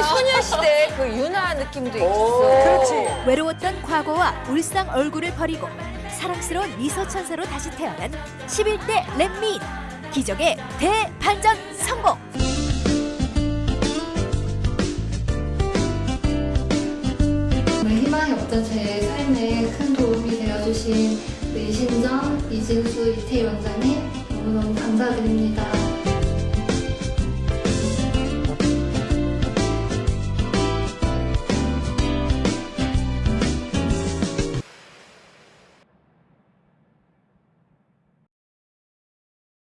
이 소녀시대 그 유나 느낌도 있어. 그렇지. 외로웠던 과거와 울상 얼굴을 버리고 사랑스러운 미소 천사로 다시 태어난 11대 렛미인 기적의 대반전 성공. 희망이 없던 제 삶에 큰 도움이 되어주신 우리 신정, 이진수, 이태희 원장님 너무너무 감사드립니다.